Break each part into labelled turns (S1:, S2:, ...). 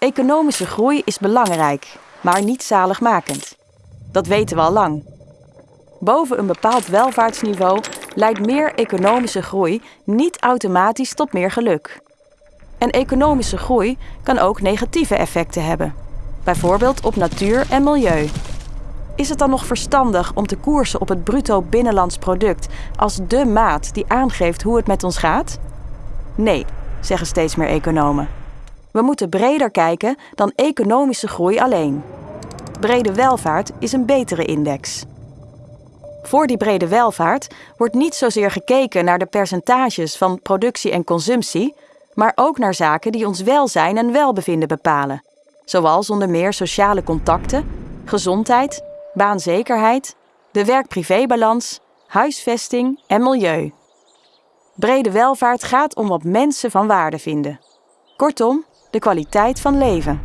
S1: Economische groei is belangrijk, maar niet zaligmakend. Dat weten we al lang. Boven een bepaald welvaartsniveau leidt meer economische groei niet automatisch tot meer geluk. En economische groei kan ook negatieve effecten hebben, bijvoorbeeld op natuur en milieu. Is het dan nog verstandig om te koersen op het bruto binnenlands product als de maat die aangeeft hoe het met ons gaat? Nee, zeggen steeds meer economen. We moeten breder kijken dan economische groei alleen. Brede welvaart is een betere index. Voor die brede welvaart wordt niet zozeer gekeken naar de percentages van productie en consumptie, maar ook naar zaken die ons welzijn en welbevinden bepalen, zoals onder meer sociale contacten, gezondheid, baanzekerheid, de werk-privébalans, huisvesting en milieu. Brede welvaart gaat om wat mensen van waarde vinden. Kortom, de kwaliteit van leven.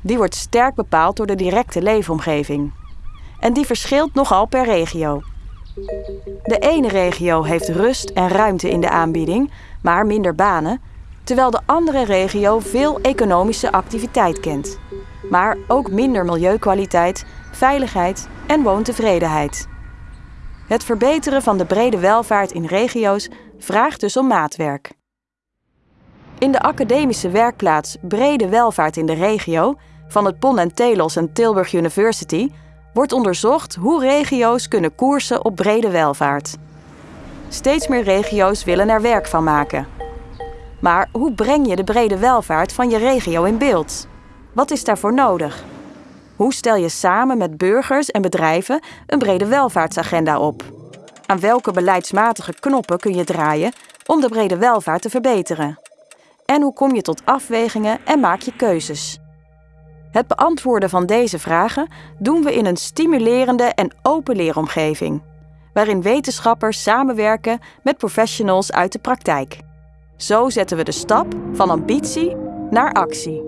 S1: Die wordt sterk bepaald door de directe leefomgeving. En die verschilt nogal per regio. De ene regio heeft rust en ruimte in de aanbieding, maar minder banen, terwijl de andere regio veel economische activiteit kent, maar ook minder milieukwaliteit, veiligheid en woontevredenheid. Het verbeteren van de brede welvaart in regio's vraagt dus om maatwerk. In de academische werkplaats Brede Welvaart in de Regio van het Pon en Telos en Tilburg University wordt onderzocht hoe regio's kunnen koersen op brede welvaart. Steeds meer regio's willen er werk van maken. Maar hoe breng je de brede welvaart van je regio in beeld? Wat is daarvoor nodig? Hoe stel je samen met burgers en bedrijven een brede welvaartsagenda op? Aan welke beleidsmatige knoppen kun je draaien om de brede welvaart te verbeteren? En hoe kom je tot afwegingen en maak je keuzes? Het beantwoorden van deze vragen doen we in een stimulerende en open leeromgeving, waarin wetenschappers samenwerken met professionals uit de praktijk. Zo zetten we de stap van ambitie naar actie.